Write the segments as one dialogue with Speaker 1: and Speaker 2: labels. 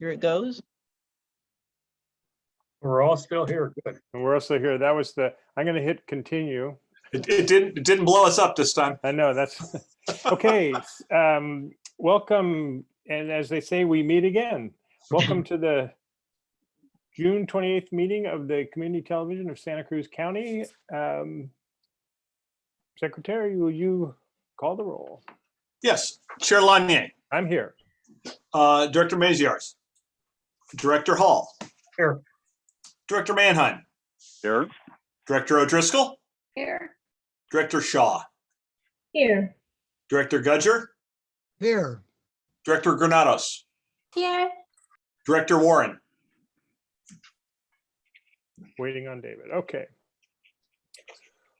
Speaker 1: Here it goes.
Speaker 2: We're all still here. Good.
Speaker 3: And we're also here. That was the, I'm going to hit continue.
Speaker 4: It, it didn't, it didn't blow us up this time.
Speaker 3: I know that's, okay. um, Welcome, and as they say, we meet again. Welcome to the June 28th meeting of the Community Television of Santa Cruz County. Um, Secretary, will you call the roll?
Speaker 4: Yes, Chair Lanier,
Speaker 3: I'm here.
Speaker 4: uh, Director Maziarz, Director Hall.
Speaker 2: Here.
Speaker 4: Director Manheim,
Speaker 5: Here.
Speaker 4: Director O'Driscoll,
Speaker 6: Here.
Speaker 4: Director Shaw,
Speaker 6: Here.
Speaker 4: Director Gudger,
Speaker 7: Here,
Speaker 4: Director Granados,
Speaker 6: Here.
Speaker 4: Director Warren.
Speaker 3: Waiting on David. Okay.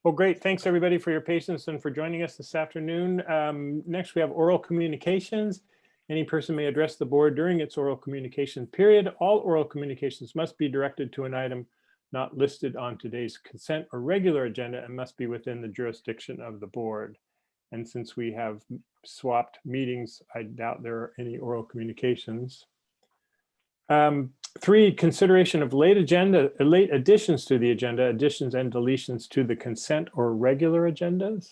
Speaker 3: Well, great. Thanks, everybody, for your patience and for joining us this afternoon. Um, Next, we have oral communications. Any person may address the board during its oral communication period. All oral communications must be directed to an item not listed on today's consent or regular agenda and must be within the jurisdiction of the board. And since we have swapped meetings, I doubt there are any oral communications. Um, Three, consideration of late agenda, late additions to the agenda, additions and deletions to the consent or regular agendas.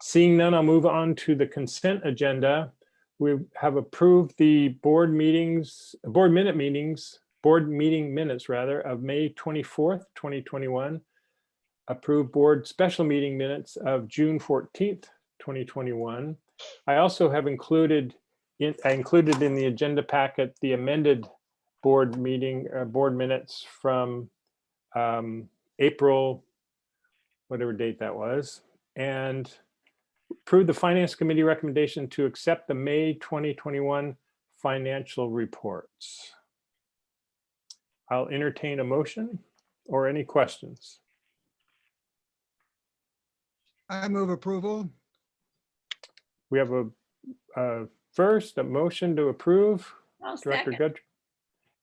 Speaker 3: Seeing none, I'll move on to the consent agenda. We have approved the board meetings, board minute meetings, board meeting minutes rather, of May 24th, 2021. Approved board special meeting minutes of June 14th, 2021. I also have included, in- I included in the agenda packet, the amended board meeting, uh, board minutes from um, April, whatever date that was, and approve the Finance Committee recommendation to accept the May 2021 financial reports. I'll entertain a motion or any questions.
Speaker 7: I move approval.
Speaker 3: We have a, uh, first, a motion to approve.
Speaker 6: I'll
Speaker 3: Director
Speaker 6: second.
Speaker 3: Good.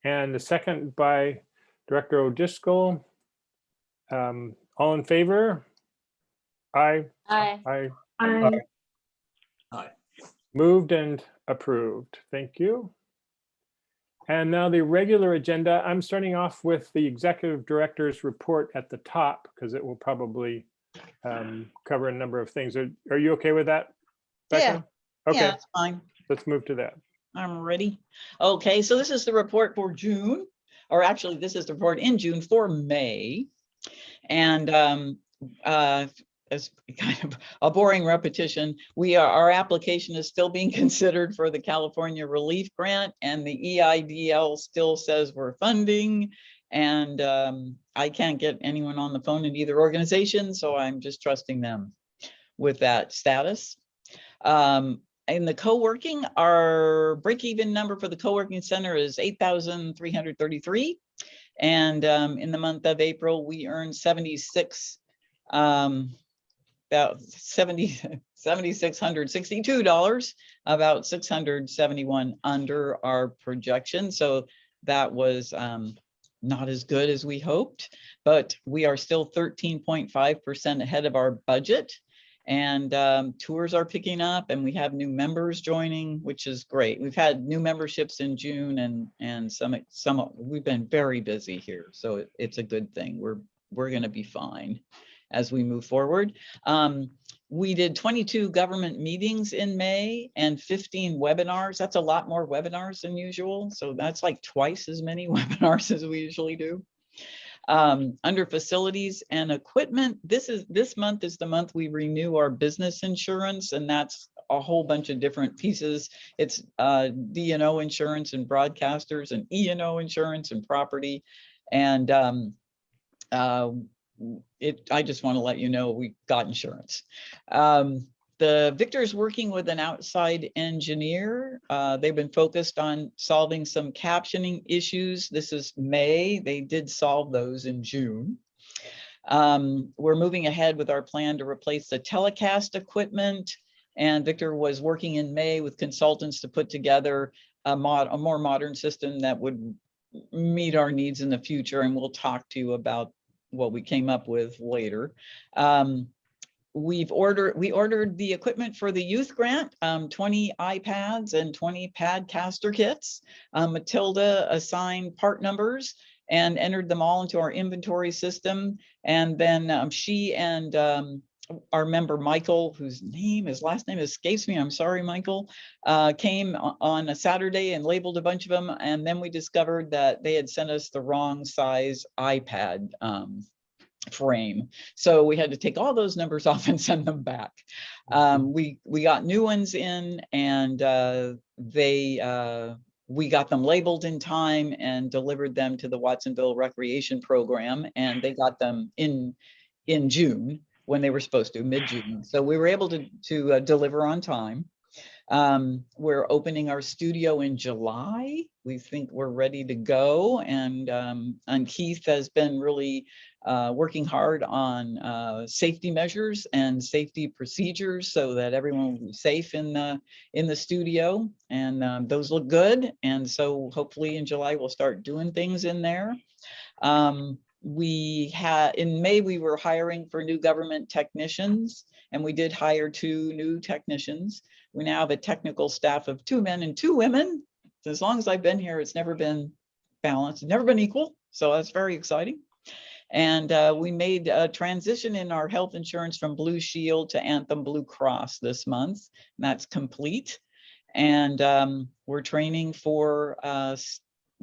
Speaker 3: And the second by Director O'Driscoll. Um, all in favor? Aye,
Speaker 6: Aye.
Speaker 3: aye,
Speaker 6: Aye.
Speaker 4: Aye.
Speaker 3: moved and approved. Thank you. And now the regular agenda, I'm starting off with the executive director's report at the top because it will probably um, cover a number of things. Are are you okay with that? Becca?
Speaker 1: Yeah,
Speaker 3: Okay,
Speaker 1: it's fine.
Speaker 3: let's move to that.
Speaker 1: I'm ready. Okay, so this is the report for June, or actually, this is the report in June for May. And um, uh, as kind of a boring repetition, we are, our application is still being considered for the California Relief Grant and the EIDL still says we're funding. And um, I can't get anyone on the phone in either organization, so I'm just trusting them with that status. Um, in the co-working, our break-even number for the co-working center is eight thousand three hundred thirty-three. And um, in the month of April, we earned seventy-six, um, about seventy, seventy-six hundred sixty-two dollars, about six hundred seventy-one under our projection. So that was um, not as good as we hoped, but we are still thirteen point five percent ahead of our budget. And um, tours are picking up and we have new members joining, which is great. We've had new memberships in June and, and some, some, we've been very busy here. So it- it's a good thing. We're, we're going to be fine as we move forward. Um, we did 22 government meetings in May and 15 webinars. That's a lot more webinars than usual. So that's like twice as many webinars as we usually do. Um, under facilities and equipment, this is, this month is the month we renew our business insurance and that's a whole bunch of different pieces. It's uh, D and O insurance and broadcasters and E and O insurance and property. And um, uh, it, I just want to let you know we got insurance. Um, the Victor is working with an outside engineer. Uh, they've been focused on solving some captioning issues. This is May. They did solve those in June. Um, we're moving ahead with our plan to replace the telecast equipment. And Victor was working in May with consultants to put together a mod, a more modern system that would meet our needs in the future. And we'll talk to you about what we came up with later. Um, we've ordered, we ordered the equipment for the youth grant, um, twenty iPads and twenty Padcaster kits. Uh, Matilda assigned part numbers and entered them all into our inventory system. And then um, she and um, our member Michael, whose name, his last name escapes me, I'm sorry, Michael, uh, came on a Saturday and labeled a bunch of them. And then we discovered that they had sent us the wrong size iPad um, frame. So we had to take all those numbers off and send them back. Um, we, we got new ones in and uh, they, uh, we got them labeled in time and delivered them to the Watsonville Recreation Program and they got them in, in June when they were supposed to, mid-June. So we were able to, to uh, deliver on time. Um, we're opening our studio in July. We think we're ready to go and, um, and Keith has been really uh, working hard on uh, safety measures and safety procedures so that everyone will be safe in the in the studio. And um, those look good. And so hopefully in July we'll start doing things in there. Um, we had in May we were hiring for new government technicians, and we did hire two new technicians. We now have a technical staff of two men and two women. As long as I've been here, it's never been balanced, never been equal. So that's very exciting. And uh, we made a transition in our health insurance from Blue Shield to Anthem Blue Cross this month. and That's complete. And um, we're training for uh,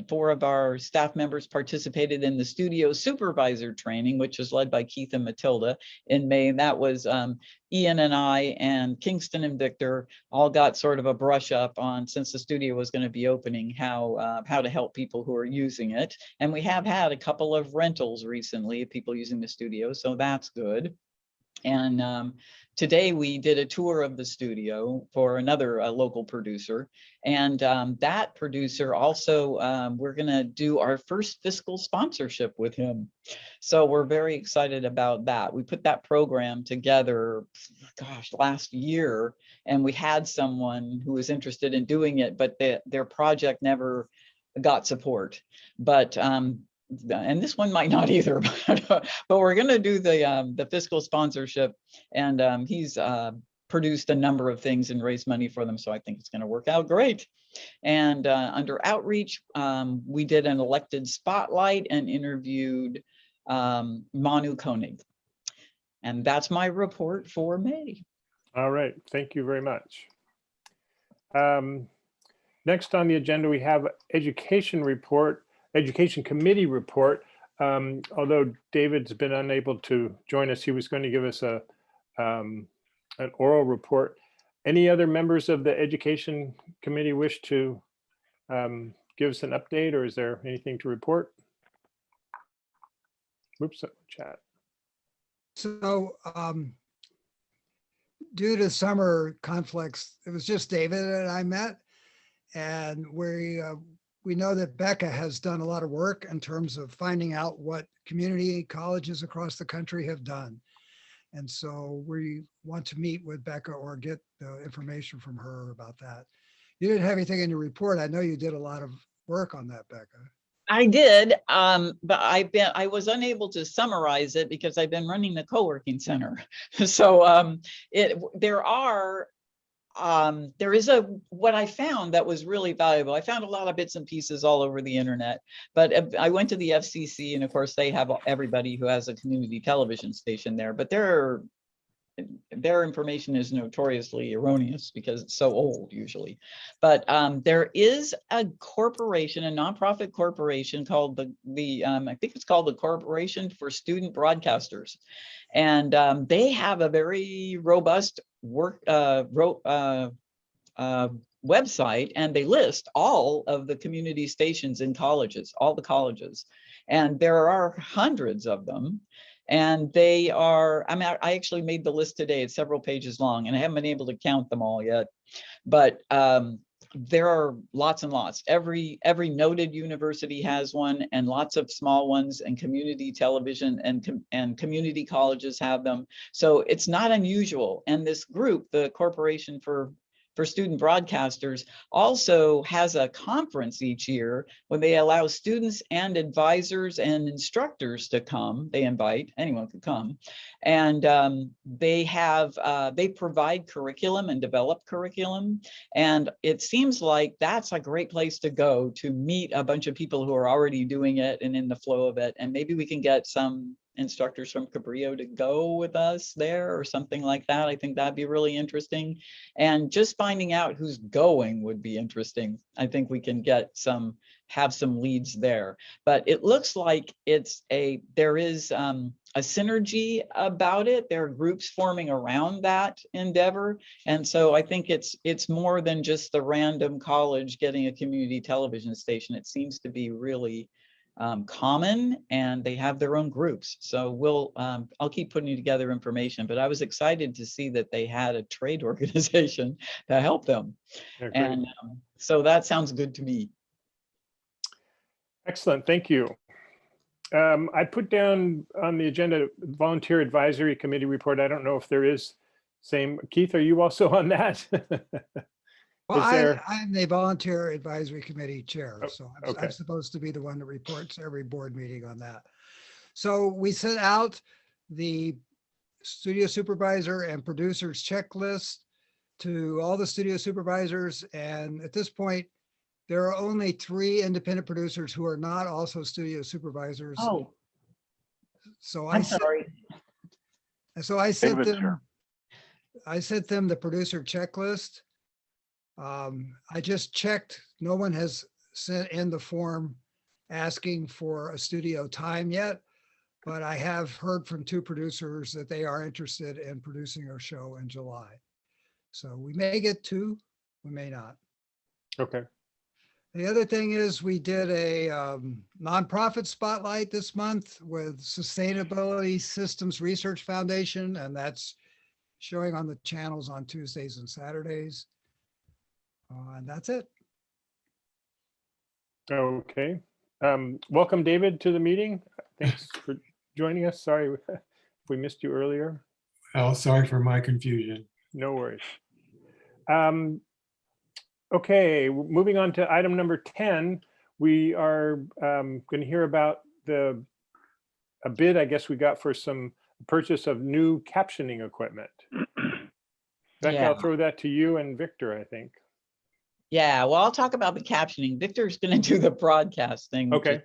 Speaker 1: four of our staff members participated in the studio supervisor training, which was led by Keith and Matilda in May. And That was um, Ian and I and Kingston and Victor all got sort of a brush up on, since the studio was going to be opening, how, uh, how to help people who are using it. And we have had a couple of rentals recently, of people using the studio, so that's good. And um, today we did a tour of the studio for another uh, local producer. And um, that producer also, um, we're gonna do our first fiscal sponsorship with him. So we're very excited about that. We put that program together, gosh, last year. And we had someone who was interested in doing it, but the, their project never got support. But um, and this one might not either, but, uh, but we're gonna do the, um, the fiscal sponsorship. And, um, he's, uh, produced a number of things and raised money for them, so I think it's gonna work out great. And, uh, under outreach, um, we did an elected spotlight and interviewed, um, Manu Koenig. And that's my report for May.
Speaker 3: All right, thank you very much. Um, Next on the agenda, we have education report, education committee report. Um, Although David's been unable to join us, he was going to give us a um, an oral report. Any other members of the education committee wish to um, give us an update or is there anything to report? Whoops, chat.
Speaker 7: So um, due to summer conflicts, it was just David and I met. And we, uh, we know that Becca has done a lot of work in terms of finding out what community colleges across the country have done. And so we want to meet with Becca or get the information from her about that. You didn't have anything in your report. I know you did a lot of work on that, Becca.
Speaker 1: I did, um, but I've been, I was unable to summarize it because I've been running the co-working center. So, um, it, there are, um, there is a, what I found that was really valuable. I found a lot of bits and pieces all over the internet, but uh, I went to the FCC and of course they have everybody who has a community television station there, but there are their information is notoriously erroneous because it's so old usually. But um, there is a corporation, a nonprofit corporation called the, the um, I think it's called the Corporation for Student Broadcasters. And um, they have a very robust work, uh, ro- uh, uh, website and they list all of the community stations in colleges, all the colleges. And there are hundreds of them. And they are, I mean, I actually made the list today. It's several pages long and I haven't been able to count them all yet. But um, there are lots and lots. Every, every noted university has one and lots of small ones and community television and, and community colleges have them. So it's not unusual. And this group, the Corporation for for student broadcasters also has a conference each year when they allow students and advisors and instructors to come. They invite, anyone could come. And um, they have, uh, they provide curriculum and develop curriculum. And it seems like that's a great place to go to meet a bunch of people who are already doing it and in the flow of it. And maybe we can get some instructors from Cabrillo to go with us there or something like that. I think that'd be really interesting. And just finding out who's going would be interesting. I think we can get some, have some leads there. But it looks like it's a, there is um, a synergy about it. There are groups forming around that endeavor. And so I think it's, it's more than just the random college getting a community television station. It seems to be really um, common and they have their own groups. So we'll, um, I'll keep putting together information, but I was excited to see that they had a trade organization to help them.
Speaker 3: Yeah.
Speaker 1: And um, so that sounds good to me.
Speaker 3: Excellent, thank you. Um, I put down on the agenda volunteer advisory committee report. I don't know if there is same. Keith, are you also on that?
Speaker 7: Well,
Speaker 3: Is
Speaker 7: I,
Speaker 3: there-
Speaker 7: I'm the volunteer advisory committee chair,
Speaker 3: Oh,
Speaker 7: so I'm,
Speaker 3: okay.
Speaker 7: I'm supposed to be the one that reports every board meeting on that. So we sent out the studio supervisor and producers checklist to all the studio supervisors, and at this point, there are only three independent producers who are not also studio supervisors. Oh, So I
Speaker 1: I'm
Speaker 7: sent
Speaker 1: sorry.
Speaker 7: so I sent
Speaker 2: David, sure.
Speaker 7: them, I sent them the producer checklist. Um, I just checked, no one has sent in the form asking for a studio time yet. But I have heard from two producers that they are interested in producing a show in July. So we may get two, we may not.
Speaker 3: Okay,
Speaker 7: The other thing is we did a um, nonprofit spotlight this month with Sustainability Systems Research Foundation, and that's showing on the channels on Tuesdays and Saturdays. Uh, And that's it.
Speaker 3: okay. Um, welcome, David, to the meeting. Thanks for joining us. Sorry if we missed you earlier.
Speaker 5: Well, sorry for my confusion.
Speaker 3: No worries. Um, Okay, moving on to item number 10, we are going to hear about the, a bid, I guess we got for some purchase of new captioning equipment. Becca, I'll throw that to you and Victor, I think.
Speaker 1: Yeah, well, I'll talk about the captioning. Victor's gonna do the broadcasting.
Speaker 3: Okay,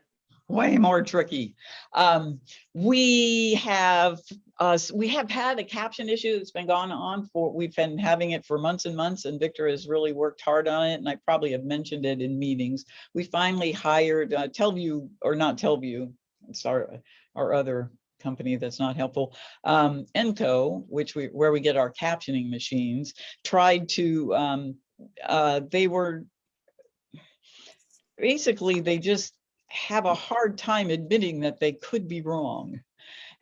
Speaker 1: way more tricky. Um, we have, uh, we have had a caption issue that's been going on for, we've been having it for months and months and Victor has really worked hard on it and I probably have mentioned it in meetings. We finally hired, uh, Telvue, or not Telvue, it's our, our other company that's not helpful. Um, Enco, which we, where we get our captioning machines, tried to, um, uh, they were basically, they just have a hard time admitting that they could be wrong.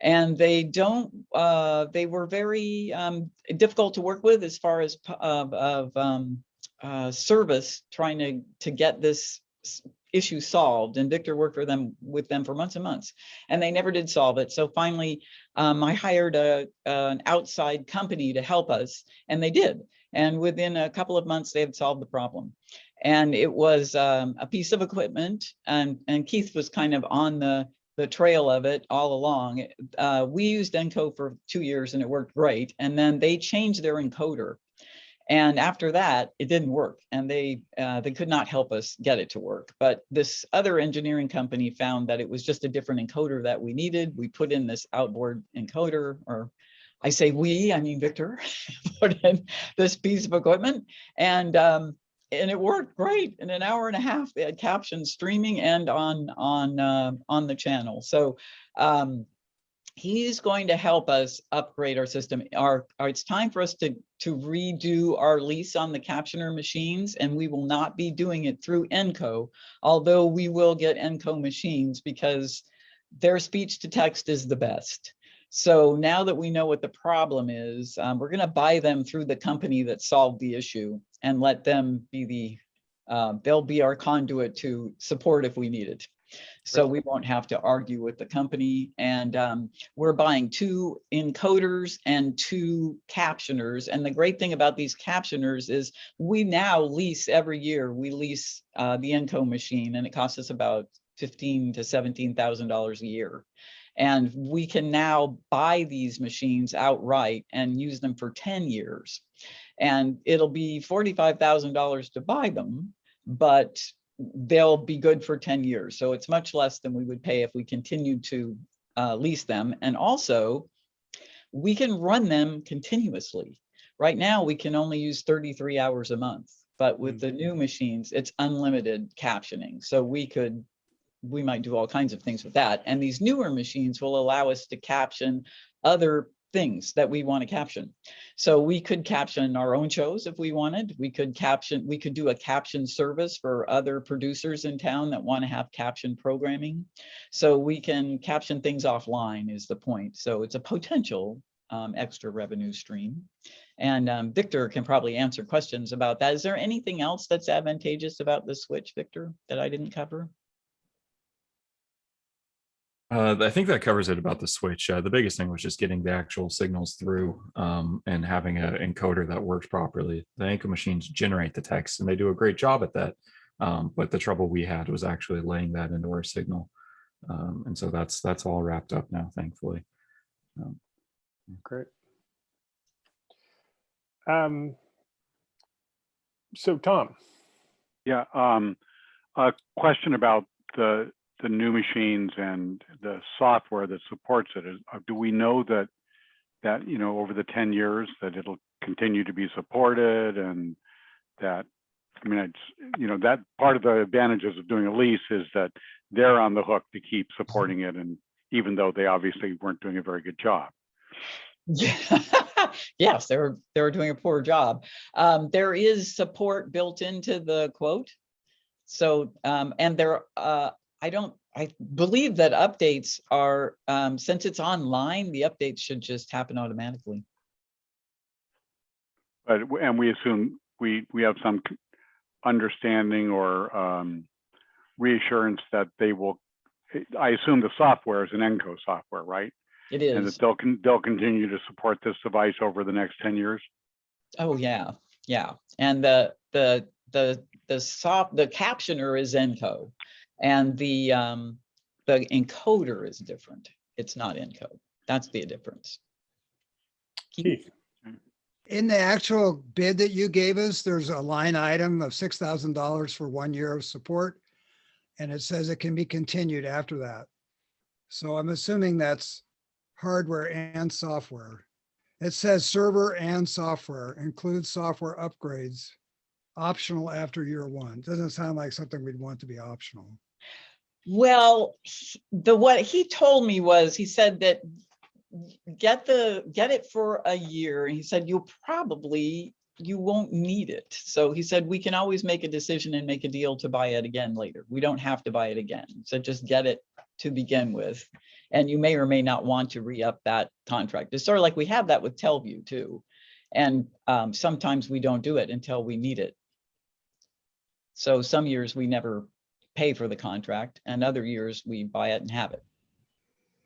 Speaker 1: And they don't, uh, they were very, um, difficult to work with as far as, of, of, um, uh, service, trying to, to get this issue solved. And Victor worked for them, with them for months and months, and they never did solve it. So finally, um, I hired a, an outside company to help us, and they did. And within a couple of months, they had solved the problem. And it was um, a piece of equipment and, and Keith was kind of on the, the trail of it all along. Uh, we used Enco for two years and it worked great. And then they changed their encoder. And after that, it didn't work and they, uh, they could not help us get it to work. But this other engineering company found that it was just a different encoder that we needed. We put in this outboard encoder or I say we, I mean Victor, put in this piece of equipment and um, and it worked great. In an hour and a half, they had captions streaming and on on uh, on the channel. So um, he's going to help us upgrade our system. Our, our it's time for us to to redo our lease on the captioner machines, and we will not be doing it through Enco, although we will get Enco machines because their speech to text is the best. So now that we know what the problem is, um, we're going to buy them through the company that solved the issue and let them be the, uh, they'll be our conduit to support if we need it. So we won't have to argue with the company and um, we're buying two encoders and two captioners. And the great thing about these captioners is we now lease every year, we lease uh, the Enco machine and it costs us about fifteen to seventeen thousand dollars a year. And we can now buy these machines outright and use them for ten years. And it'll be forty-five thousand dollars to buy them, but they'll be good for ten years. So it's much less than we would pay if we continued to uh, lease them. And also, we can run them continuously. Right now, we can only use thirty-three hours a month, but with the new machines, it's unlimited captioning. So we could, we might do all kinds of things with that. And these newer machines will allow us to caption other things that we want to caption. So we could caption our own shows if we wanted. We could caption, we could do a caption service for other producers in town that want to have caption programming. So we can caption things offline is the point. So it's a potential um, extra revenue stream. And um, Victor can probably answer questions about that. Is there anything else that's advantageous about the switch, Victor, that I didn't cover?
Speaker 2: Uh, I think that covers it about the switch. Uh, the biggest thing was just getting the actual signals through um, and having an encoder that works properly. The Enco machines generate the text and they do a great job at that. Um, but the trouble we had was actually laying that into our signal. Um, and so that's that's all wrapped up now, thankfully.
Speaker 3: Great. Um, so Tom,
Speaker 8: Yeah, um, a question about the, the new machines and the software that supports it. Is, uh, do we know that, that, you know, over the ten years that it'll continue to be supported and that, I mean, it's, you know, that part of the advantages of doing a lease is that they're on the hook to keep supporting it and even though they obviously weren't doing a very good job.
Speaker 1: Yes, they were, they were doing a poor job. Um, there is support built into the quote. So, um, and there, uh, I don't, I believe that updates are, um, since it's online, the updates should just happen automatically.
Speaker 8: But, and we assume, we, we have some understanding or um, reassurance that they will, I assume the software is an ENCO software, right?
Speaker 1: It is.
Speaker 8: And that they'll, con- they'll continue to support this device over the next 10 years?
Speaker 1: Oh, yeah, yeah. And the, the, the, the soft, the captioner is Enco. And the, um, the encoder is different. It's not Enco. That's the difference. Keith?
Speaker 3: Keith,
Speaker 7: In the actual bid that you gave us, there's a line item of six thousand dollars for one year of support. And it says it can be continued after that. So I'm assuming that's hardware and software. It says server and software, includes software upgrades, optional after year one. Doesn't sound like something we'd want to be optional.
Speaker 1: Well, he- the, what he told me was, he said that get the, get it for a year. He said, you'll probably, you won't need it. So he said, we can always make a decision and make a deal to buy it again later. We don't have to buy it again. So just get it to begin with. And you may or may not want to re-up that contract. It's sort of like we have that with Telvue too. And um, sometimes we don't do it until we need it. So some years we never pay for the contract and other years we buy it and have it.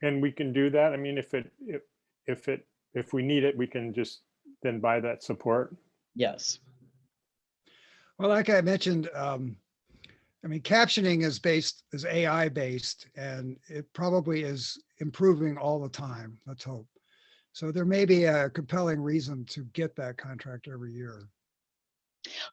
Speaker 3: and we can do that. I mean, if it, if, if it, if we need it, we can just then buy that support.
Speaker 1: Yes.
Speaker 7: Well, like I mentioned, um, I mean, captioning is based, is AI based, and it probably is improving all the time. Let's hope. So there may be a compelling reason to get that contract every year.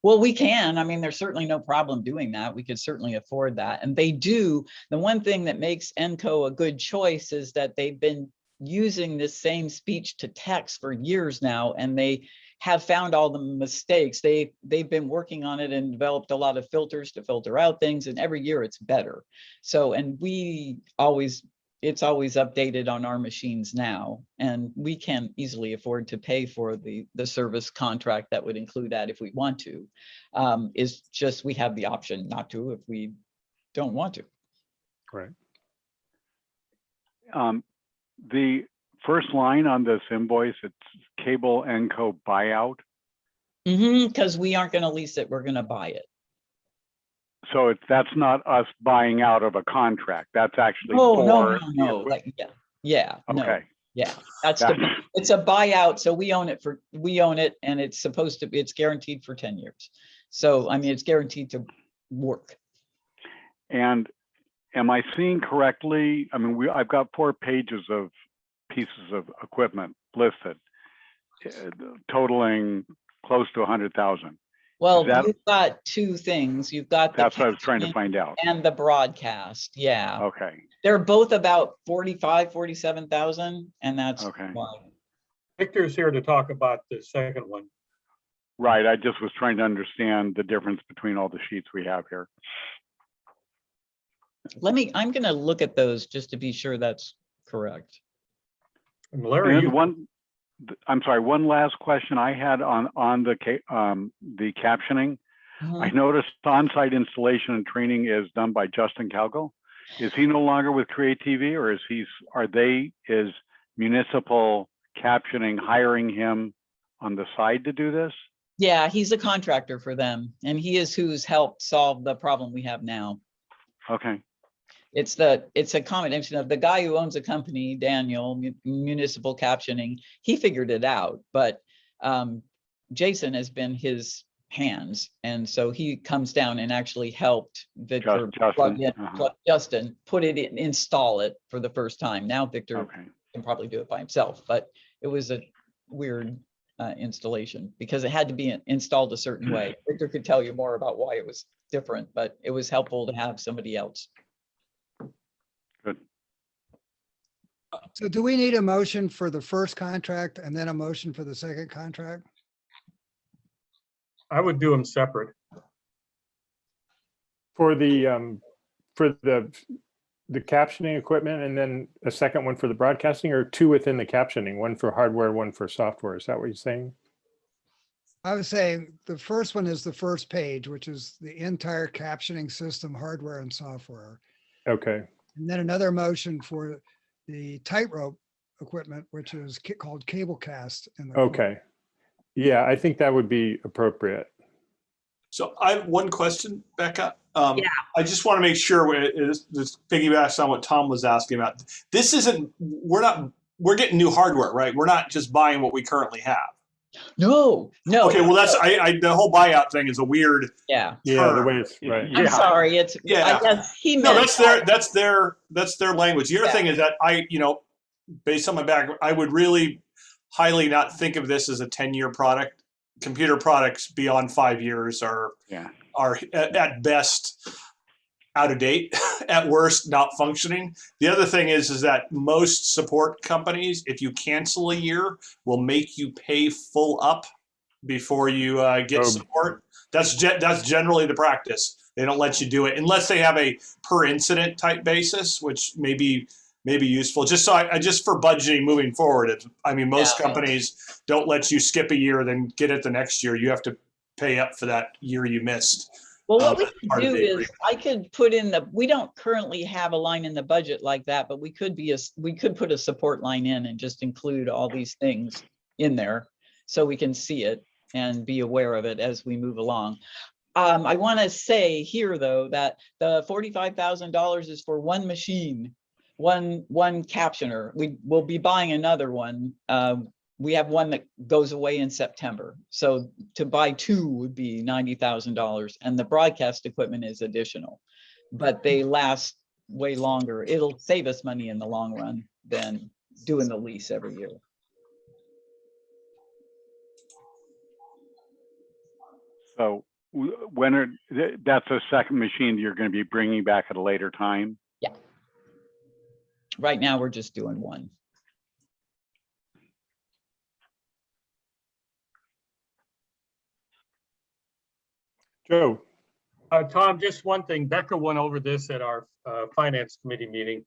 Speaker 1: Well, we can. I mean, there's certainly no problem doing that. We could certainly afford that. And they do. The one thing that makes Enco a good choice is that they've been using this same speech to text for years now, and they have found all the mistakes. They, they've been working on it and developed a lot of filters to filter out things, and every year it's better. So, and we always, it's always updated on our machines now, and we can easily afford to pay for the, the service contract that would include that if we want to. Um, is just, we have the option not to if we don't want to.
Speaker 3: Right.
Speaker 8: Um, the first line on this invoice, it's cable Enco buyout.
Speaker 1: Mm-hmm, because we aren't gonna lease it, we're gonna buy it.
Speaker 8: So it's, that's not us buying out of a contract. That's actually
Speaker 1: Oh, no,
Speaker 8: for.
Speaker 1: no, no,
Speaker 8: equip-
Speaker 1: like, yeah, yeah, no,
Speaker 8: Okay,
Speaker 1: yeah. That's the, it's a buyout, so we own it for, we own it and it's supposed to be, it's guaranteed for ten years. So, I mean, it's guaranteed to work.
Speaker 8: and am I seeing correctly? I mean, we, I've got four pages of pieces of equipment listed, uh, totaling close to a hundred thousand.
Speaker 1: Well,
Speaker 8: that-
Speaker 1: you've got two things. You've got. the
Speaker 8: That's what I was trying to find out.
Speaker 1: And the broadcast, yeah.
Speaker 8: Okay,
Speaker 1: They're both about 45, 47,000 and that's
Speaker 8: Okay.
Speaker 1: why.
Speaker 9: Victor's here to talk about the second one.
Speaker 8: right. I just was trying to understand the difference between all the sheets we have here.
Speaker 1: Let me, I'm gonna look at those just to be sure that's correct.
Speaker 9: And Larry,
Speaker 8: And
Speaker 9: you,
Speaker 8: one, th- I'm sorry, one last question I had on, on the, ca- um, the captioning. I noticed on-site installation and training is done by Justin Calgo. Is he no longer with Create TV or is he, are they, is municipal captioning hiring him on the side to do this?
Speaker 1: Yeah, he's a contractor for them and he is who's helped solve the problem we have now.
Speaker 8: Okay,
Speaker 1: It's the, it's a combination of the guy who owns a company, Daniel Mu- Municipal Captioning, he figured it out, but um, Jason has been his hands. And so he comes down and actually helped Victor
Speaker 8: Justin,
Speaker 1: plug in,
Speaker 8: uh-huh.
Speaker 1: plug- Justin, put it in, install it for the first time. Now Victor
Speaker 8: okay,
Speaker 1: can probably do it by himself, but it was a weird uh, installation because it had to be installed a certain way. Victor could tell you more about why it was different, but it was helpful to have somebody else.
Speaker 8: good.
Speaker 7: So do we need a motion for the first contract and then a motion for the second contract?
Speaker 9: I would do them separate.
Speaker 3: For the, um, for the, the captioning equipment and then a second one for the broadcasting or two within the captioning, one for hardware, one for software. Is that what you're saying?
Speaker 7: I was saying the first one is the first page, which is the entire captioning system, hardware and software.
Speaker 3: Okay,
Speaker 7: And then another motion for the tightrope equipment, which is called Cablecast. in the corner.
Speaker 3: okay. Yeah, I think that would be appropriate.
Speaker 4: So I have one question, Becca. Um,
Speaker 1: Yeah.
Speaker 4: I just want to make sure we- it is, this piggybacks on what Tom was asking about. This isn't, we're not, we're getting new hardware, right? We're not just buying what we currently have.
Speaker 1: No, no.
Speaker 4: Okay, well, that's, I, I, the whole buyout thing is a weird,
Speaker 1: Yeah,
Speaker 3: Yeah, the way it's, right.
Speaker 1: I'm
Speaker 8: Yeah.
Speaker 1: sorry, it's, I
Speaker 4: Yeah.
Speaker 1: guess he
Speaker 4: no,
Speaker 1: meant.
Speaker 4: that's their, that's their, that's their language. The other
Speaker 1: Yeah.
Speaker 4: thing is that I, you know, based on my background, I would really highly not think of this as a 10-year product. Computer products beyond five years are
Speaker 8: Yeah,
Speaker 4: are at, at best out of date, at worst not functioning. The other thing is is that most support companies, if you cancel a year, will make you pay full up before you uh, get
Speaker 3: Oh.
Speaker 4: support. That's ge- that's generally the practice. They don't let you do it unless they have a per incident type basis, which may be may be useful. Just so I, I just for budgeting moving forward. It's, I mean, most
Speaker 1: Yeah.
Speaker 4: companies don't let you skip a year then get it the next year. You have to pay up for that year you missed.
Speaker 1: Well, what we could do is,
Speaker 4: agreement.
Speaker 1: I could put in the, we don't currently have a line in the budget like that, but we could be a, we could put a support line in and just include all these things in there. So we can see it and be aware of it as we move along. Um, I want to say here, though, that the forty-five thousand dollars is for one machine, one, one captioner. We will be buying another one. Um, we have one that goes away in September. So to buy two would be ninety thousand dollars and the broadcast equipment is additional. But they last way longer. It'll save us money in the long run than doing the lease every year.
Speaker 8: so when are, that's a second machine you're going to be bringing back at a later time? Yeah.
Speaker 1: Right now, we're just doing one.
Speaker 3: Joe,
Speaker 9: Uh, Tom, just one thing, Becca went over this at our uh, finance committee meeting.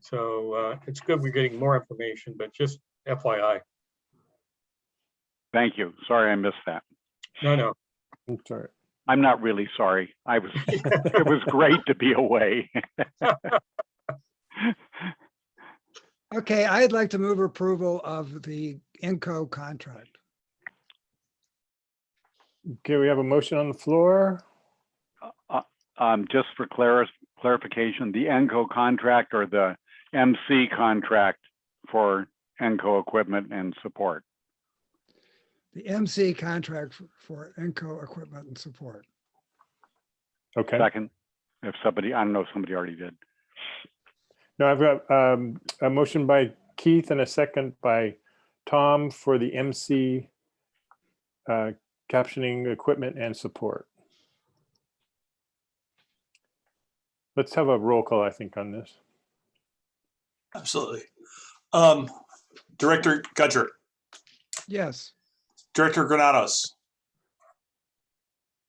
Speaker 9: So uh, it's good we're getting more information, but just FYI.
Speaker 8: Thank you. Sorry I missed that.
Speaker 9: No, no.
Speaker 3: I'm sorry.
Speaker 8: I'm not really sorry. I was, it was great to be away.
Speaker 7: Okay, I'd like to move approval of the Enco contract.
Speaker 3: Okay, we have a motion on the floor.
Speaker 8: um, just for claris- clarification, the ENCO contract or the MC contract for ENCO equipment and support?
Speaker 7: The MC contract for- for Enco equipment and support.
Speaker 3: Okay.
Speaker 8: Second, if somebody, I don't know if somebody already did.
Speaker 3: No, I've got um, a motion by Keith and a second by Tom for the MC uh, captioning equipment and support. Let's have a roll call, I think, on this.
Speaker 4: Absolutely. Um, Director Gudger,
Speaker 7: Yes,
Speaker 4: Director Granados.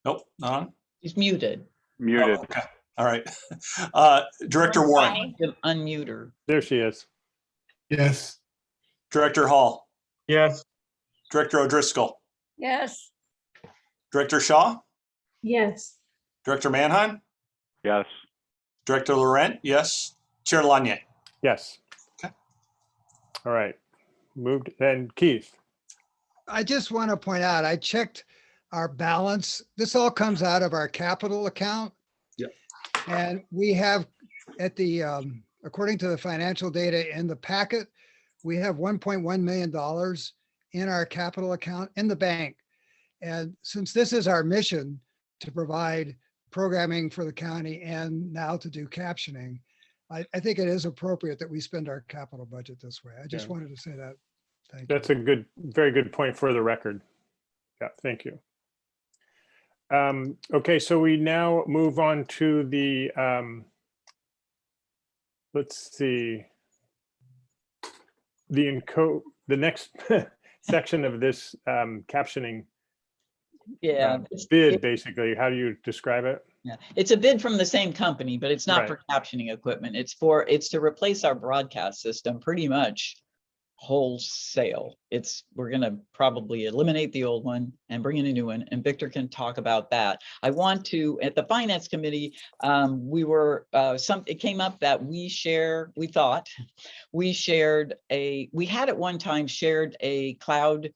Speaker 4: Nope, not on.
Speaker 1: He's muted.
Speaker 4: Oh,
Speaker 8: Muted.
Speaker 4: okay. All right. Uh, Director Warren,
Speaker 1: Unmute her.
Speaker 3: There she is.
Speaker 5: Yes,
Speaker 4: Director Hall,
Speaker 9: Yes,
Speaker 4: Director O'Driscoll,
Speaker 6: Yes.
Speaker 4: Director Shaw,
Speaker 6: Yes.
Speaker 4: Director Mannheim?
Speaker 8: Yes.
Speaker 4: Director Laurent, yes. Chair Lanier.
Speaker 3: Yes.
Speaker 4: Okay.
Speaker 3: All right. Moved, then Keith.
Speaker 7: I just want to point out, I checked our balance. This all comes out of our capital account.
Speaker 4: Yep.
Speaker 7: And we have at the, um, according to the financial data in the packet, we have one point one million dollars in our capital account in the bank. And since this is our mission to provide programming for the county and now to do captioning, I, I think it is appropriate that we spend our capital budget this way. I just
Speaker 3: Yeah.
Speaker 7: wanted to say that. Thank you.
Speaker 3: That's a good, very good point for the record. Yeah, thank you. Um, okay, so we now move on to the, um, let's see. The enco, the next section of this, um, captioning
Speaker 1: Yeah. it's-
Speaker 3: bid,
Speaker 1: it-
Speaker 3: basically, how do you describe it?
Speaker 1: Yeah, it's a bid from the same company, but it's not for captioning equipment. It's for, it's to replace our broadcast system pretty much wholesale. It's, we're gonna probably eliminate the old one and bring in a new one, and Victor can talk about that. I want to, at the finance committee, um, we were, uh, some, it came up that we share, we thought, we shared a, we had at one time shared a cloud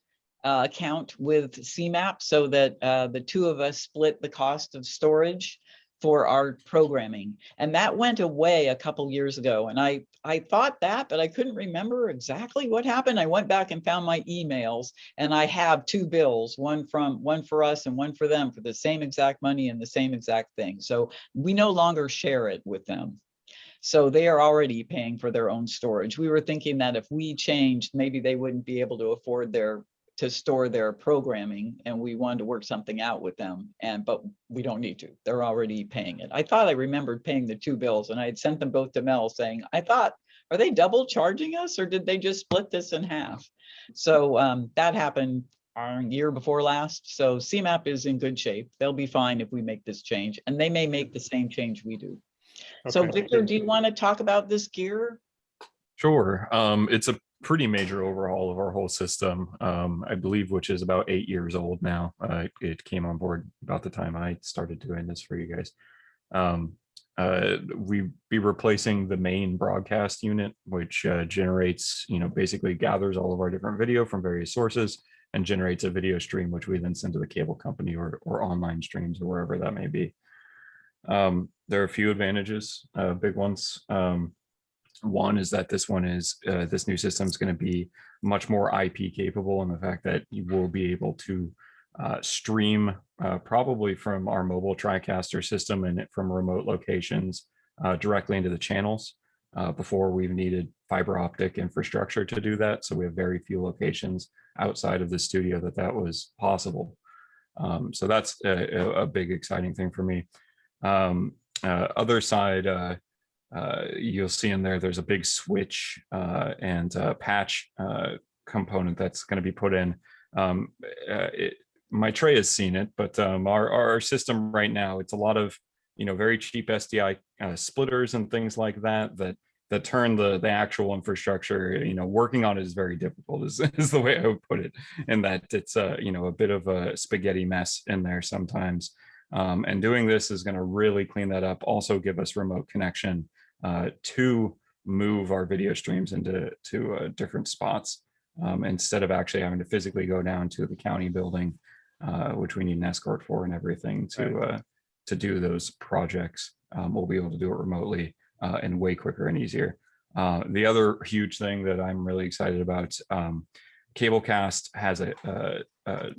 Speaker 1: uh, account with CMAP so that uh, the two of us split the cost of storage for our programming. And that went away a couple years ago. And I, I thought that, but I couldn't remember exactly what happened. I went back and found my emails and I have two bills, one from, one for us and one for them for the same exact money and the same exact thing. So we no longer share it with them. So they are already paying for their own storage. We were thinking that if we changed, maybe they wouldn't be able to afford their to store their programming and we wanted to work something out with them and but we don't need to. They're already paying it. I thought i remembered paying the two bills and i had sent them both to mel saying i thought are they double charging us or did they just split this in half? So um, that happened our year before last so cmap is in good shape. They'll be fine if we make this change and they may make the same change we do. So victor do you want to talk about this gear?
Speaker 2: Sure. Um, it's a pretty major overhaul of our whole system, um, I believe, which is about eight years old now. Uh, it came on board about the time I started doing this for you guys. Um, uh, we be replacing the main broadcast unit, which uh, generates, you know, basically gathers all of our different video from various sources and generates a video stream, which we then send to the cable company or, or online streams or wherever that may be. Um, there are a few advantages, uh, big ones. Um, one is that this one is, uh, this new system is going to be much more IP capable and the fact that you will be able to uh, stream uh, probably from our mobile TriCaster system and from remote locations uh, directly into the channels. Uh, before we've needed fiber optic infrastructure to do that. So we have very few locations outside of the studio that that was possible. Um, so that's a, a- big exciting thing for me. Um, uh, other side, uh, you'll see in there, there's a big switch uh, and uh, patch uh, component that's going to be put in. Um, uh, it, my tray has seen it, but um, our, our system right now, it's a lot of, you know, very cheap SDI uh, splitters and things like that, that that turn the the actual infrastructure, you know, working on it is very difficult is, is the way I would put it. And that it's a, you know, a bit of a spaghetti mess in there sometimes. Um, and doing this is going to really clean that up. Also give us remote connection uh, to move our video streams into to uh, different spots um, instead of actually having to physically go down to the county building, uh, which we need an escort for and everything to uh, to do those projects. Um, we'll be able to do it remotely uh, and way quicker and easier. Uh, the other huge thing that I'm really excited about, um, Cablecast has a, a, a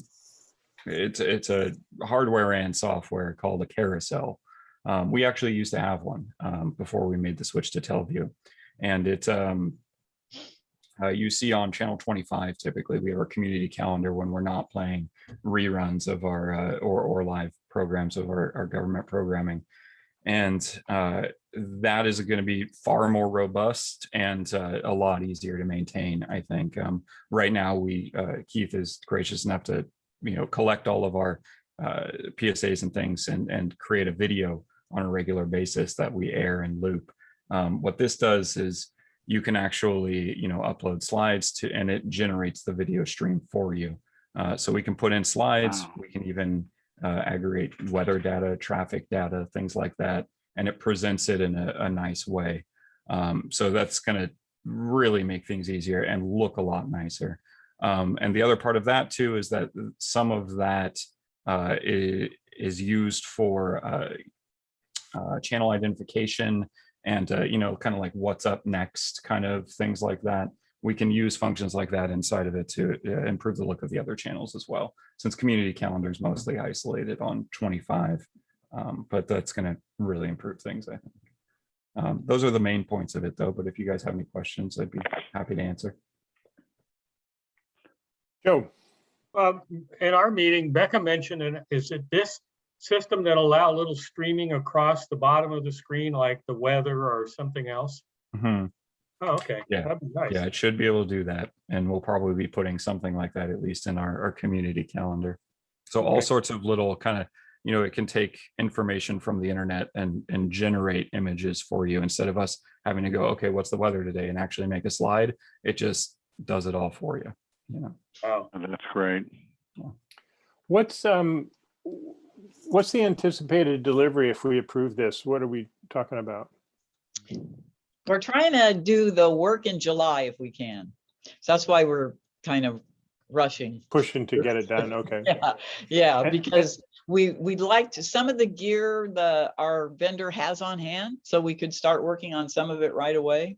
Speaker 2: it's it's a hardware and software called a carousel. Um, we actually used to have one um, before we made the switch to Telvue, and it um, uh, you see on channel 25 typically we have our community calendar when we're not playing reruns of our uh, or or live programs of our, our government programming, and uh, that is going to be far more robust and uh, a lot easier to maintain. I think um, right now we uh, Keith is gracious enough to you know collect all of our uh, PSAs and things and and create a video on a regular basis that we air and loop. Um, what this does is you can actually you know upload slides to and it generates the video stream for you. Uh, so we can put in slides.
Speaker 8: Wow.
Speaker 2: We can even uh, aggregate weather data, traffic data, things like that, and it presents it in a, a nice way. Um, so that's going to really make things easier and look a lot nicer. Um, and the other part of that too is that some of that uh, is used for uh, uh, channel identification and uh, you know kind of like what's up next kind of things like that. We can use functions like that inside of it to uh, improve the look of the other channels as well. Since community calendar is mostly isolated on 25, um, but that's going to really improve things. I think. Um, those are the main points of it though. But if you guys have any questions, I'd be happy to answer.
Speaker 3: Joe,
Speaker 9: Um, in our meeting, Becca mentioned, and is it this system that allow a little streaming across the bottom of the screen, like the weather or something else?
Speaker 2: Mhm.
Speaker 9: Oh, okay.
Speaker 2: Yeah,
Speaker 9: That'd be nice.
Speaker 2: Yeah, it should be able to do that. And we'll probably be putting something like that at least in our, our community calendar. So all
Speaker 9: Okay.
Speaker 2: sorts of little kind of, you know, it can take information from the internet and, and generate images for you instead of us having to go, okay, what's the weather today? And actually make a slide. It just does it all for you. You know,
Speaker 9: Wow.
Speaker 8: That's great.
Speaker 3: what's, um, what's the anticipated delivery if we approve this? What are we talking about?
Speaker 1: We're trying to do the work in July if we can. So that's why we're kind of rushing.
Speaker 3: Pushing to get it done, okay.
Speaker 1: Yeah, yeah, because we, we'd like to, some of the gear the, our vendor has on hand, so we could start working on some of it right away.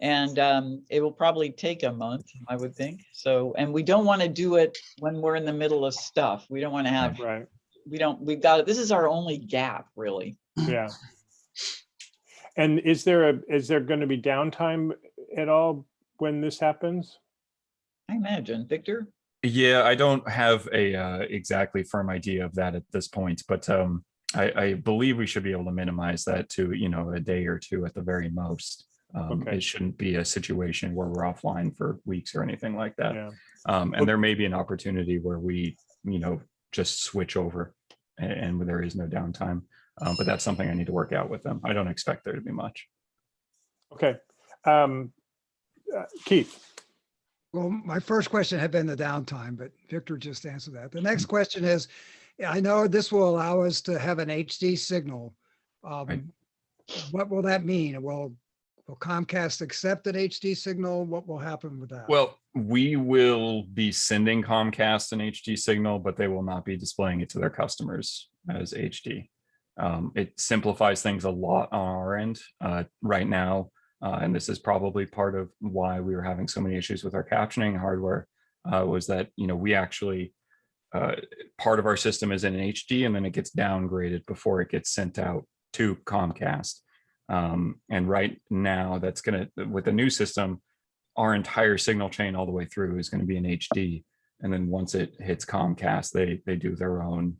Speaker 1: And um, it will probably take a month, I would think. So, and we don't want to do it when we're in the middle of stuff. We don't want to have,
Speaker 3: Right,
Speaker 1: we don't, we've got, it this is our only gap, really.
Speaker 3: yeah. And is there a, is there going to be downtime at all when this happens?
Speaker 1: I imagine, Victor?
Speaker 2: Yeah, I don't have a uh, exactly firm idea of that at this point, but um, I, I believe we should be able to minimize that to, you know, a day or two at the very most. Um,
Speaker 3: Okay.
Speaker 2: It shouldn't be a situation where we're offline for weeks or anything like that.
Speaker 3: Yeah,
Speaker 2: Um,
Speaker 3: Well-
Speaker 2: and there may be an opportunity where we, you know, just switch over a- and, there is no downtime. Um, but that's something I need to work out with them. I don't expect there to be much.
Speaker 3: okay. Um, uh, Keith,
Speaker 7: Well, my first question had been the downtime, but Victor just answered that. The next question is, I know this will allow us to have an HD signal. Um, What will that mean? Will, will Comcast accept an HD signal? What will happen with that?
Speaker 2: Well, we will be sending Comcast an HD signal, but they will not be displaying it to their customers as HD. Um, it simplifies things a lot on our end uh, right now. Uh, and this is probably part of why we were having so many issues with our captioning hardware uh, was that, you know, we actually, uh, part of our system is in HD and then it gets downgraded before it gets sent out to Comcast. Um, and right now that's going to, with the new system, our entire signal chain all the way through is going to be in HD. And then once it hits Comcast, they they do their own,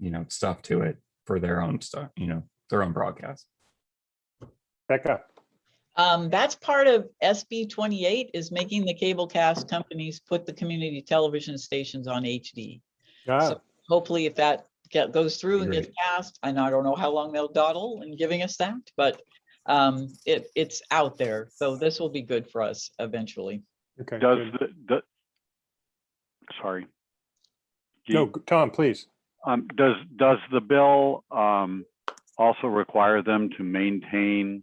Speaker 2: you know, stuff to it for their own stuff, you know, their own broadcast.
Speaker 3: Becca,
Speaker 1: Um, that's part of SB twenty-eight is making the cable cast companies put the community television stations on HD. So hopefully if that get, goes through and gets passed, and I don't know how long they'll dawdle in giving us that, but um, it, it's out there. So this will be good for us eventually.
Speaker 3: okay.
Speaker 8: Does
Speaker 3: good.
Speaker 8: the, the, sorry. Do
Speaker 3: No,
Speaker 8: you-
Speaker 3: Tom, please.
Speaker 8: Um, does, does the bill, um, also require them to maintain,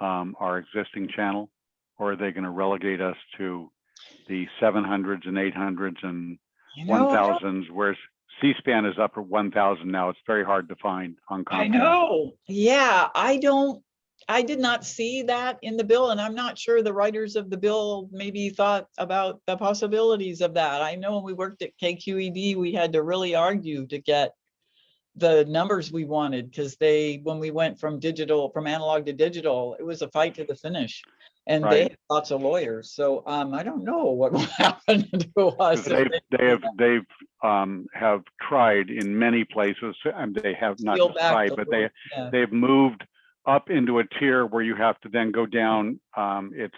Speaker 8: um, our existing channel? Or are they gonna relegate us to the seven hundreds and eight hundreds and
Speaker 1: You
Speaker 8: one
Speaker 1: know, I don't-
Speaker 8: thousands where C-SPAN is up at 1,000 now. It's very hard to find on Comcast.
Speaker 1: I know. Yeah, I don't, I did not see that in the bill and I'm not sure the writers of the bill maybe thought about the possibilities of that. I know when we worked at KQED, we had to really argue to get the numbers we wanted because they, when we went from digital, from analog to digital, it was a fight to the finish. And they have lots of lawyers. So um, I don't know what will happen to us.
Speaker 8: They've,
Speaker 1: they
Speaker 8: they have, they've, um, have tried in many places and they have not
Speaker 1: peel
Speaker 8: just
Speaker 1: back
Speaker 8: tried, but they
Speaker 1: yeah.
Speaker 8: they've moved up into a tier where you have to then go down. Um, it's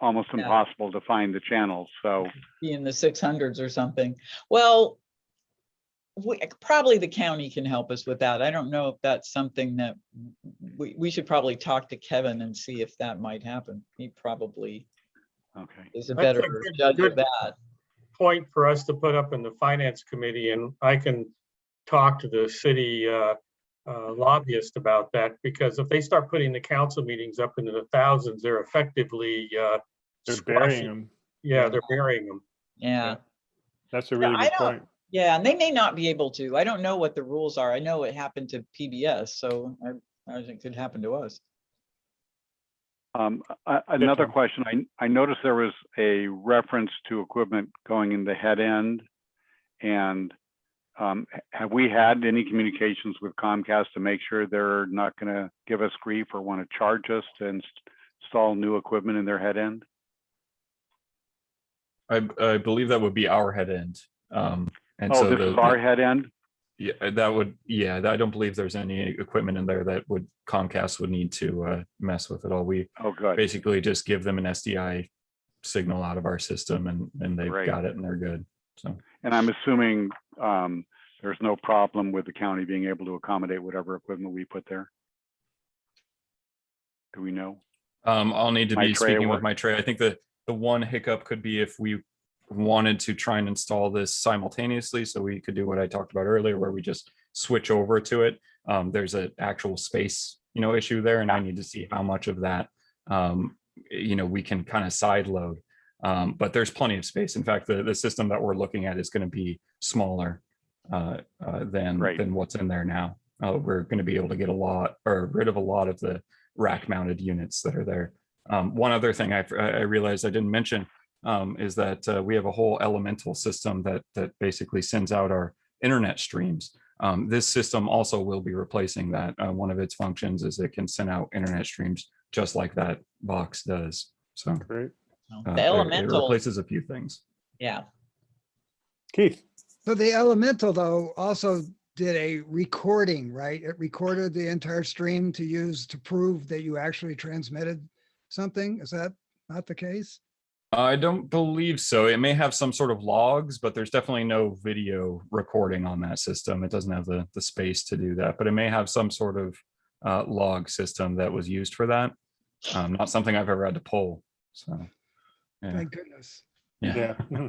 Speaker 8: almost
Speaker 1: Yeah.
Speaker 8: impossible to find the channels. So,
Speaker 1: be in the six hundreds or something. Well, we, probably the county can help us with that. I don't know if that's something that we, we should probably talk to Kevin and see if that might happen. He probably
Speaker 8: okay.
Speaker 1: is a
Speaker 9: That's a
Speaker 1: better
Speaker 9: good-
Speaker 1: judge
Speaker 9: good-
Speaker 1: of that.
Speaker 9: Point for us to put up in the finance committee and I can talk to the city uh, uh, lobbyist about that because if they start putting the council meetings up into the thousands, they're effectively uh,
Speaker 3: They're
Speaker 9: squashing-
Speaker 3: burying them.
Speaker 9: Yeah, they're burying them.
Speaker 1: Yeah,
Speaker 3: That's a really
Speaker 1: I
Speaker 3: good
Speaker 1: don't-
Speaker 3: point.
Speaker 1: Yeah, and they may not be able to. I don't know what the rules are. I know it happened to PBS, so I, I think it could happen to us.
Speaker 8: Um, a- another
Speaker 3: Tom.
Speaker 8: question, I, I noticed there was a reference to equipment going in the head end. And, um, have we had any communications with Comcast to make sure they're not gonna give us grief or want to charge us to install new equipment in their head end?
Speaker 2: I, I believe that would be our head end. Um, and
Speaker 8: Oh,
Speaker 2: so
Speaker 8: this
Speaker 2: the,
Speaker 8: is our head end?
Speaker 2: yeah, that would, yeah, I don't believe there's any equipment in there that would Comcast would need to, uh, mess with at all. We
Speaker 8: Oh, good.
Speaker 2: basically just give them an SDI signal out of our system and, and they've
Speaker 8: Great.
Speaker 2: got it and they're good. So.
Speaker 8: And I'm assuming, um, there's no problem with the county being able to accommodate whatever equipment we put there? Do we know?
Speaker 2: Um, I'll need to
Speaker 8: My
Speaker 2: be speaking with my tray. I think the, the one hiccup could be if we wanted to try and install this simultaneously, so we could do what I talked about earlier, where we just switch over to it. Um, there's an actual space, you know, issue there, and I need to see how much of that, um, you know, we can kind of side load. Um, but there's plenty of space. In fact, the, the system that we're looking at is going to be smaller uh, uh, than,
Speaker 8: Right.
Speaker 2: than what's in there now. Uh, we're going to be able to get a lot or rid of a lot of the rack mounted units that are there. Um, one other thing I, I realized I didn't mention um, is that uh, we have a whole elemental system that that basically sends out our internet streams. Um, this system also will be replacing that. Uh, one of its functions is it can send out internet streams just like that box does. So
Speaker 3: Great.
Speaker 2: uh,
Speaker 1: The
Speaker 2: it- it
Speaker 1: elemental,
Speaker 2: replaces a few things.
Speaker 1: yeah,
Speaker 3: Keith,
Speaker 7: So the Elemental though also did a recording, right? It recorded the entire stream to use to prove that you actually transmitted something. Is that not the case?
Speaker 2: I don't believe so. It may have some sort of logs, but there's definitely no video recording on that system. It doesn't have the, the space to do that, but it may have some sort of uh, log system that was used for that. Um, not something I've ever had to pull. So, yeah.
Speaker 7: Thank goodness.
Speaker 2: Yeah.
Speaker 3: yeah.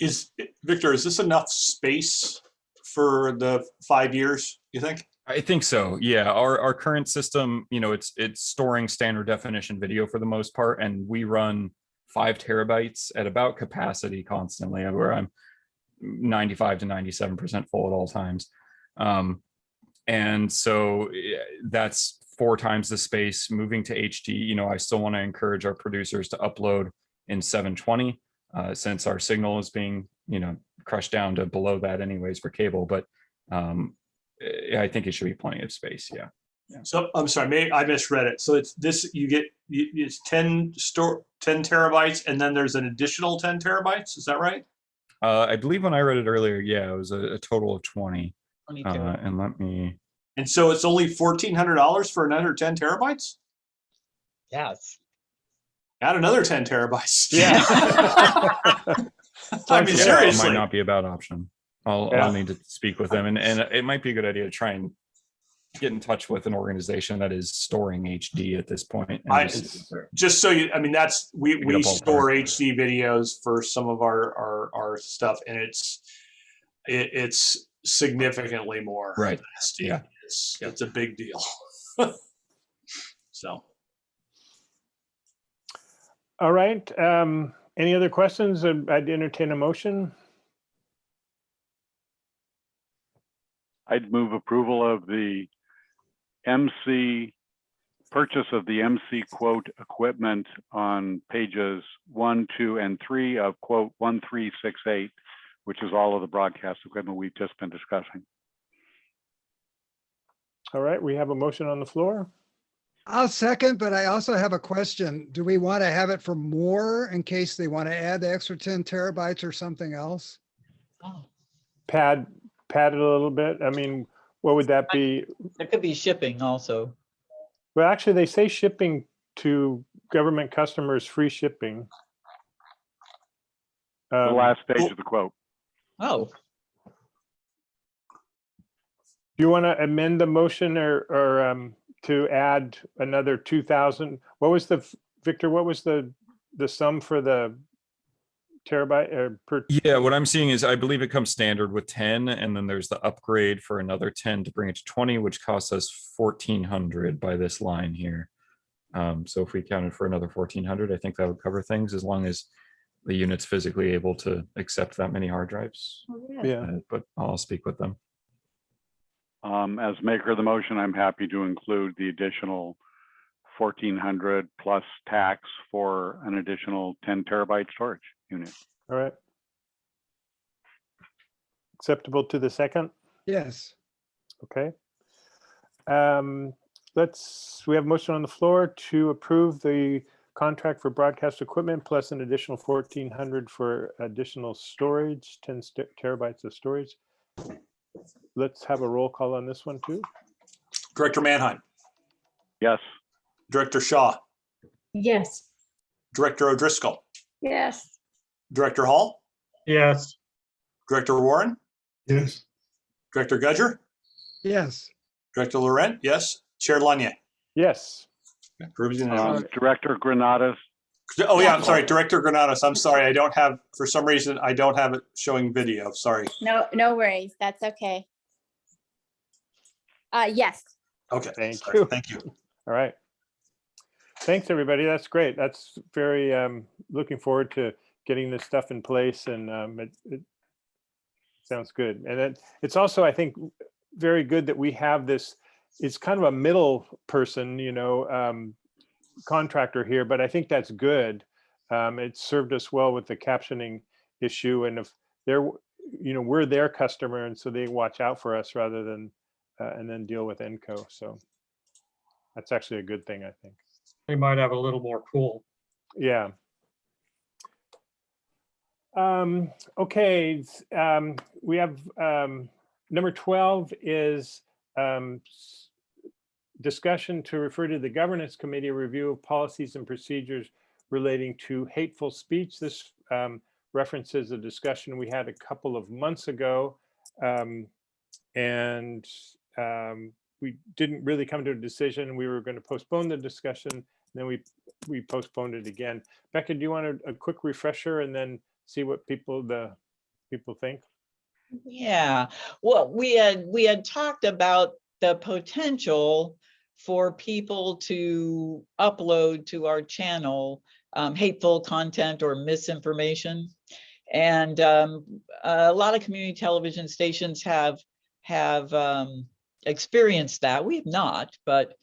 Speaker 4: Is, Victor, is this enough space for the five years, you think?
Speaker 2: I think so. Yeah, our our current system, you know, it's it's storing standard definition video for the most part, and we run five terabytes at about capacity constantly, where I'm 95 to 97 percent full at all times. Um, and so that's four times the space. Moving to HD, you know, I still want to encourage our producers to upload in 720, uh, since our signal is being, you know, crushed down to below that anyways for cable, but um, I think it should be plenty of space. Yeah.
Speaker 4: So I'm sorry, maybe I misread it. So it's this, you get, it's 10 store, 10 terabytes and then there's an additional 10 terabytes. Is that right?
Speaker 2: Uh, I believe when I read it earlier, yeah, it was a, a total of 20.
Speaker 1: 22.
Speaker 2: Uh, and let me,
Speaker 4: And so it's only $1,400 for another 10 terabytes?
Speaker 1: Yes.
Speaker 4: Add another 10 terabytes.
Speaker 3: Yeah.
Speaker 4: I mean,
Speaker 3: Yeah, it
Speaker 2: it
Speaker 4: seriously.
Speaker 2: might not be a bad option. I'll,
Speaker 3: Yeah.
Speaker 2: I'll need to speak with them and, and it might be a good idea to try and get in touch with an organization that is storing HD at this point. and
Speaker 4: I-
Speaker 2: just-
Speaker 4: just so you, I mean, that's, we, we
Speaker 2: ballpark.
Speaker 4: store HD videos for some of our, our, our stuff and it's, it, it's significantly more.
Speaker 2: Right.
Speaker 4: SD.
Speaker 2: Yeah.
Speaker 4: It's,
Speaker 2: Yeah.
Speaker 4: it's a big deal. So,
Speaker 3: All right. Um, any other questions? I'd entertain a motion.
Speaker 8: I'd move approval of the MC, purchase of the MC quote equipment on pages one, two, and three of quote 1368, which is all of the broadcast equipment we've just been discussing.
Speaker 3: All right, we have a motion on the floor.
Speaker 7: I'll second, but I also have a question. Do we want to have it for more in case they want to add the extra ten terabytes or something else?
Speaker 1: Oh,
Speaker 3: Pad, pad it a little bit. I mean, what would that be?
Speaker 1: There could be shipping also.
Speaker 3: Well, actually, they say shipping to government customers, free shipping.
Speaker 8: The
Speaker 3: Um,
Speaker 8: last page of the quote.
Speaker 1: Oh,
Speaker 3: Do you want to amend the motion or, or um, to add another two thousand? What was the, Victor, what was the, the sum for the terabyte or per?
Speaker 2: Yeah, what I'm seeing is I believe it comes standard with ten, and then there's the upgrade for another ten to bring it to twenty, which costs us fourteen hundred by this line here. Um, so if we counted for another fourteen hundred, I think that would cover things as long as the unit's physically able to accept that many hard drives.
Speaker 3: Yeah,
Speaker 2: Uh, But I'll speak with them.
Speaker 8: Um, as maker of the motion, I'm happy to include the additional fourteen hundred plus tax for an additional ten terabyte storage unit.
Speaker 3: all right. Acceptable to the second?
Speaker 7: Yes.
Speaker 3: Okay. Um, let's, we have motion on the floor to approve the contract for broadcast equipment plus an additional fourteen hundred for additional storage, ten terabytes of storage. Let's have a roll call on this one too.
Speaker 4: Director Manheim,
Speaker 8: Yes,
Speaker 4: Director Shaw,
Speaker 6: Yes.
Speaker 4: Director O'Driscoll,
Speaker 6: Yes.
Speaker 4: Director Hall,
Speaker 9: Yes,
Speaker 4: Director Warren,
Speaker 5: Yes,
Speaker 4: Director Gudger,
Speaker 7: Yes.
Speaker 4: Director Laurent, yes, Chair Lanier.
Speaker 3: Yes,
Speaker 4: Approved
Speaker 8: um. Director Granatus,
Speaker 4: Oh, yeah, I'm sorry, Director Granados, I'm sorry, I don't have, for some reason, I don't have it showing video, sorry.
Speaker 10: No, no worries. That's okay. Uh, yes.
Speaker 4: Okay,
Speaker 3: Thank
Speaker 4: sorry,
Speaker 3: you.
Speaker 4: thank you.
Speaker 3: all right. Thanks, everybody. That's great. That's very, um, looking forward to getting this stuff in place and, um, it, it sounds good. And it, it's also, I think, very good that we have this, it's kind of a middle person, you know, um, contractor here, but I think that's good. Um, it served us well with the captioning issue and if they're, you know, we're their customer and so they watch out for us rather than, uh, and then deal with Enco. So that's actually a good thing, I think.
Speaker 9: they might have a little more cool.
Speaker 3: Yeah. Um, okay, um, we have, um, number twelve is, um, discussion to refer to the governance committee review of policies and procedures relating to hateful speech. This, um, references a discussion we had a couple of months ago. Um, and, we didn't really come to a decision. We were going to postpone the discussion. Then we, we postponed it again. Becca, do you want a, a quick refresher and then see what people, the people think?
Speaker 1: Yeah, well, we had, we had talked about the potential for people to upload to our channel um, hateful content or misinformation. And um, a lot of community television stations have, have um, experienced that. We have not, but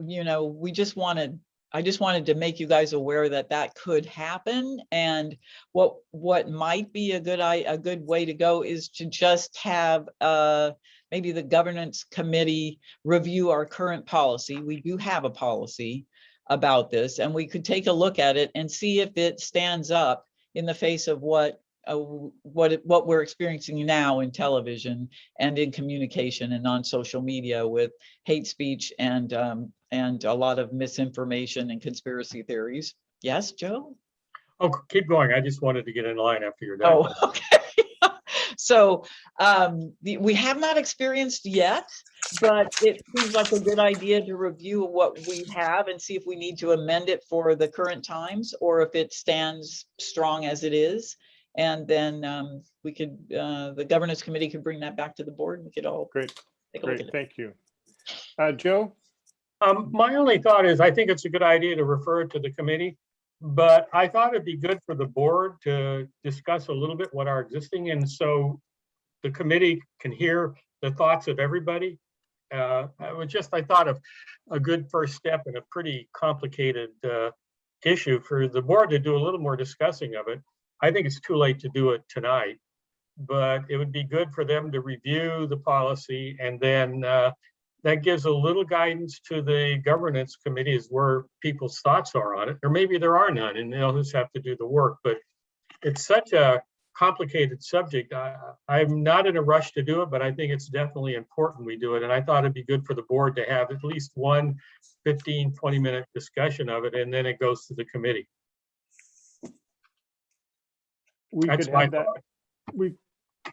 Speaker 1: you know, we just wanted, I just wanted to make you guys aware that that could happen. And what, what might be a good, a good way to go is to just have, uh, maybe the governance committee review our current policy. We do have a policy about this and we could take a look at it and see if it stands up in the face of what, uh, what, what we're experiencing now in television and in communication and on social media with hate speech and, um, and a lot of misinformation and conspiracy theories. Yes, Joe?
Speaker 9: Oh, keep going. I just wanted to get in line after you're done.
Speaker 1: Oh, okay. So um, the- we have not experienced yet, but it seems like a good idea to review what we have and see if we need to amend it for the current times or if it stands strong as it is. And then um, we could, uh, the governance committee could bring that back to the board. and We could all
Speaker 3: Great,
Speaker 1: take a look
Speaker 3: great,
Speaker 1: at it.
Speaker 3: thank you. Uh, Joe?
Speaker 9: Um, my only thought is, I think it's a good idea to refer it to the committee. But I thought it'd be good for the board to discuss a little bit what our existing, and so the committee can hear the thoughts of everybody. Uh, I was just, I thought of a good first step in a pretty complicated, uh, issue for the board to do a little more discussing of it. I think it's too late to do it tonight, but it would be good for them to review the policy and then, uh, that gives a little guidance to the governance committee as where people's thoughts are on it, or maybe there are none and they'll just have to do the work, but it's such a complicated subject. I, I'm not in a rush to do it, but I think it's definitely important we do it. And I thought it'd be good for the board to have at least one 15, 20 minute discussion of it, and then it goes to the committee.
Speaker 3: We
Speaker 9: That's
Speaker 3: could have that,
Speaker 9: thought.
Speaker 3: we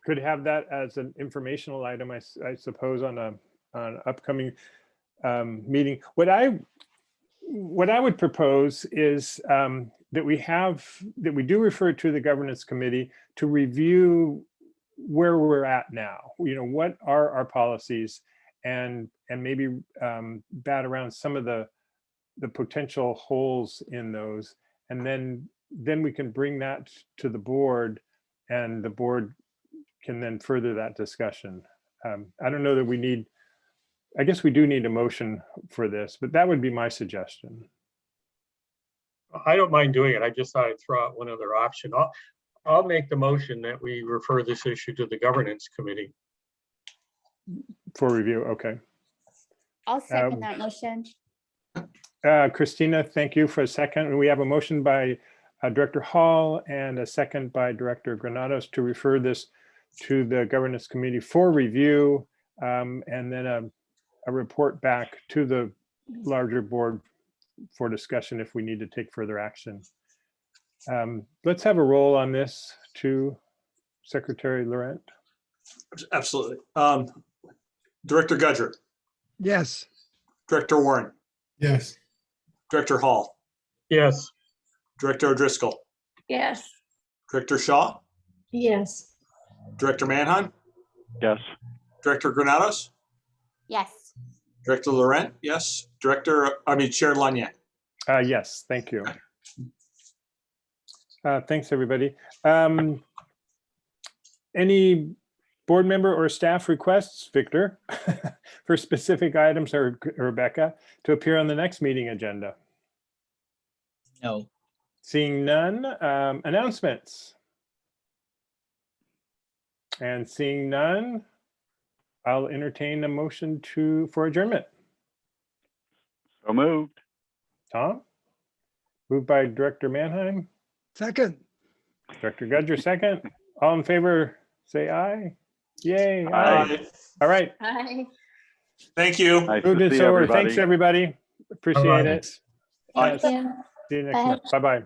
Speaker 3: could have that as an informational item, I suppose, on a, on an upcoming um, meeting. What I, what I would propose is um, that we have, that we do refer to the governance committee to review where we're at now. You know, what are our policies? And, and maybe um, bat around some of the, the potential holes in those. And then, then we can bring that to the board and the board can then further that discussion. Um, I don't know that we need, I guess we do need a motion for this, but that would be my suggestion.
Speaker 9: I don't mind doing it. I just thought I'd throw out one other option. I'll, I'll make the motion that we refer this issue to the governance committee.
Speaker 3: For review, okay.
Speaker 10: I'll
Speaker 3: Um,
Speaker 10: second that motion.
Speaker 3: Uh, Christina, thank you for a second. We have a motion by uh, Director Hall and a second by Director Granados to refer this to the Governance Committee for review um, and then a, a report back to the larger board for discussion if we need to take further action. Um, Let's have a roll on this to Secretary Laurent.
Speaker 4: Absolutely. Um, Director Gudger,
Speaker 7: Yes,
Speaker 4: Director Warren,
Speaker 5: Yes,
Speaker 4: Director Hall,
Speaker 9: Yes,
Speaker 4: Director O'Driscoll,
Speaker 6: Yes.
Speaker 4: Director Shaw,
Speaker 6: Yes.
Speaker 4: Director Manheim,
Speaker 8: Yes,
Speaker 4: Director Granados,
Speaker 10: Yes.
Speaker 4: Director Laurent, yes, Director, I mean Chair Lanier.
Speaker 3: Uh, yes, thank you. Uh, thanks, everybody. Um, any board member or staff requests, Victor, for specific items or Rebecca to appear on the next meeting agenda?
Speaker 1: No.
Speaker 3: Seeing none, um, announcements. And seeing none, I'll entertain a motion to, for adjournment.
Speaker 8: so moved.
Speaker 3: Tom? Moved by Director Manheim,
Speaker 7: second.
Speaker 3: Director Gudger, second. All in favor, say aye. Yay, aye.
Speaker 8: Aye.
Speaker 3: All right,
Speaker 10: Hi.
Speaker 4: Thank you.
Speaker 8: Nice
Speaker 3: moved
Speaker 8: to
Speaker 3: and
Speaker 8: see
Speaker 3: so ordered. Thanks,
Speaker 8: everybody.
Speaker 3: everybody. Appreciate
Speaker 9: Bye-bye.
Speaker 3: it.
Speaker 4: Bye.
Speaker 3: Yes, See you next
Speaker 10: Bye.
Speaker 3: month. Bye-bye.